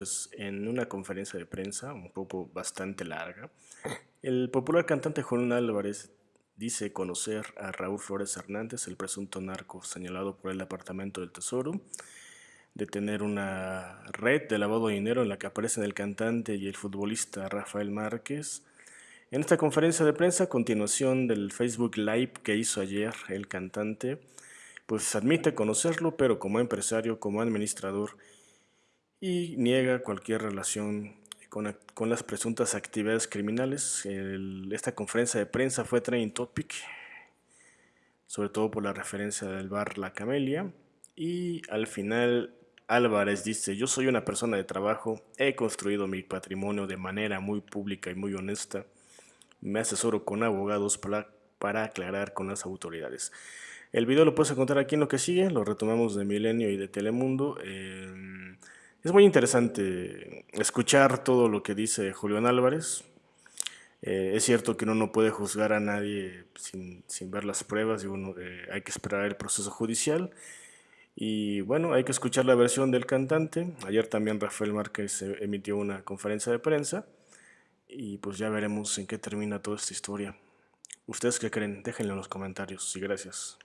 Pues, en una conferencia de prensa, un poco bastante larga, el popular cantante Juan Álvarez dice conocer a Raúl Flores Hernández, el presunto narco señalado por el Departamento del Tesoro, de tener una red de lavado de dinero en la que aparecen el cantante y el futbolista Rafael Márquez. En esta conferencia de prensa, a continuación del Facebook Live que hizo ayer el cantante, pues admite conocerlo, pero como empresario, como administrador, y niega cualquier relación con, con las presuntas actividades criminales. esta conferencia de prensa fue trending topic, sobre todo por la referencia del bar La Camelia, y al final Álvarez dice, yo soy una persona de trabajo, he construido mi patrimonio de manera muy pública y muy honesta, me asesoro con abogados para, para aclarar con las autoridades. El video lo puedes encontrar aquí en lo que sigue, lo retomamos de Milenio y de Telemundo. Es muy interesante escuchar todo lo que dice Julián Álvarez. Eh, es cierto que uno no puede juzgar a nadie sin, ver las pruebas y uno eh, hay que esperar el proceso judicial. Y bueno, hay que escuchar la versión del cantante. Ayer también Rafael Márquez emitió una conferencia de prensa y pues ya veremos en qué termina toda esta historia. ¿Ustedes qué creen? Déjenlo en los comentarios y gracias.